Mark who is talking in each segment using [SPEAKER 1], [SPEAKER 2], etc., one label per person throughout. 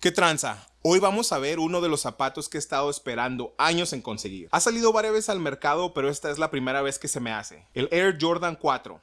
[SPEAKER 1] ¿Qué tranza? Hoy vamos a ver uno de los zapatos que he estado esperando años en conseguir. Ha salido varias veces al mercado, pero esta es la primera vez que se me hace. El Air Jordan 4.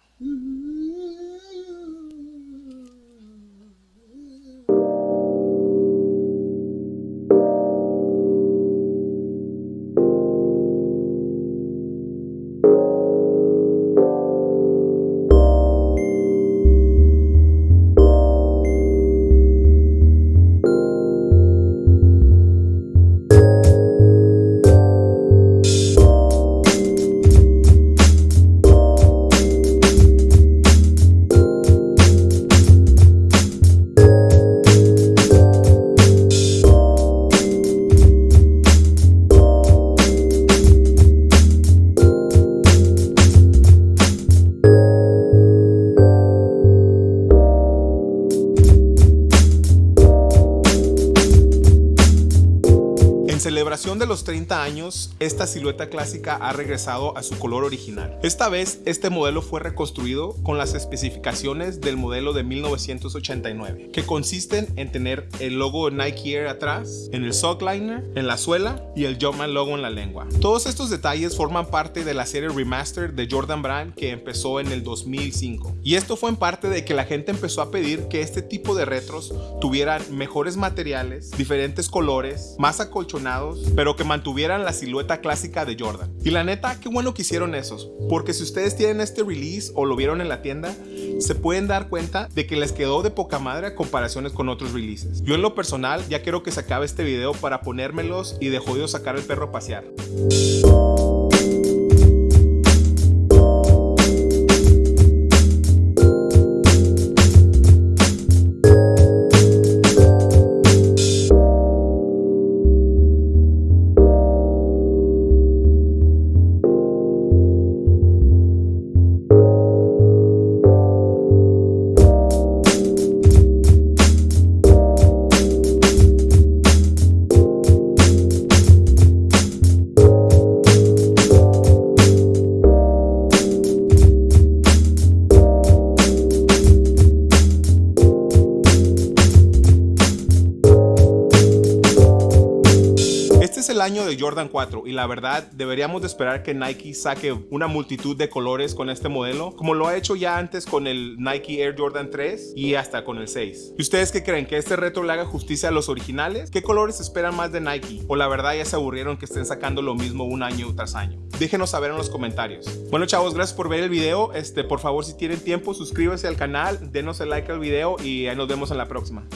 [SPEAKER 1] Celebración de los 30 años, esta silueta clásica ha regresado a su color original. Esta vez, este modelo fue reconstruido con las especificaciones del modelo de 1989, que consisten en tener el logo Nike Air atrás, en el sockliner, en la suela y el Jumpman logo en la lengua. Todos estos detalles forman parte de la serie Remaster de Jordan Brand que empezó en el 2005. Y esto fue en parte de que la gente empezó a pedir que este tipo de retros tuvieran mejores materiales, diferentes colores, más acolchonados pero que mantuvieran la silueta clásica de Jordan. Y la neta, qué bueno que hicieron esos, porque si ustedes tienen este release o lo vieron en la tienda, se pueden dar cuenta de que les quedó de poca madre a comparaciones con otros releases. Yo en lo personal ya quiero que se acabe este video para ponérmelos y de jodido sacar el perro a pasear. El año de Jordan 4 y la verdad deberíamos de esperar que Nike saque una multitud de colores con este modelo como lo ha hecho ya antes con el Nike Air Jordan 3 y hasta con el 6. ¿Y ustedes qué creen? ¿Que este retro le haga justicia a los originales? ¿Qué colores esperan más de Nike? ¿O la verdad ya se aburrieron que estén sacando lo mismo un año tras año? Déjenos saber en los comentarios. Bueno chavos, gracias por ver el video. Este, por favor si tienen tiempo suscríbanse al canal, denos el like al video y ahí nos vemos en la próxima.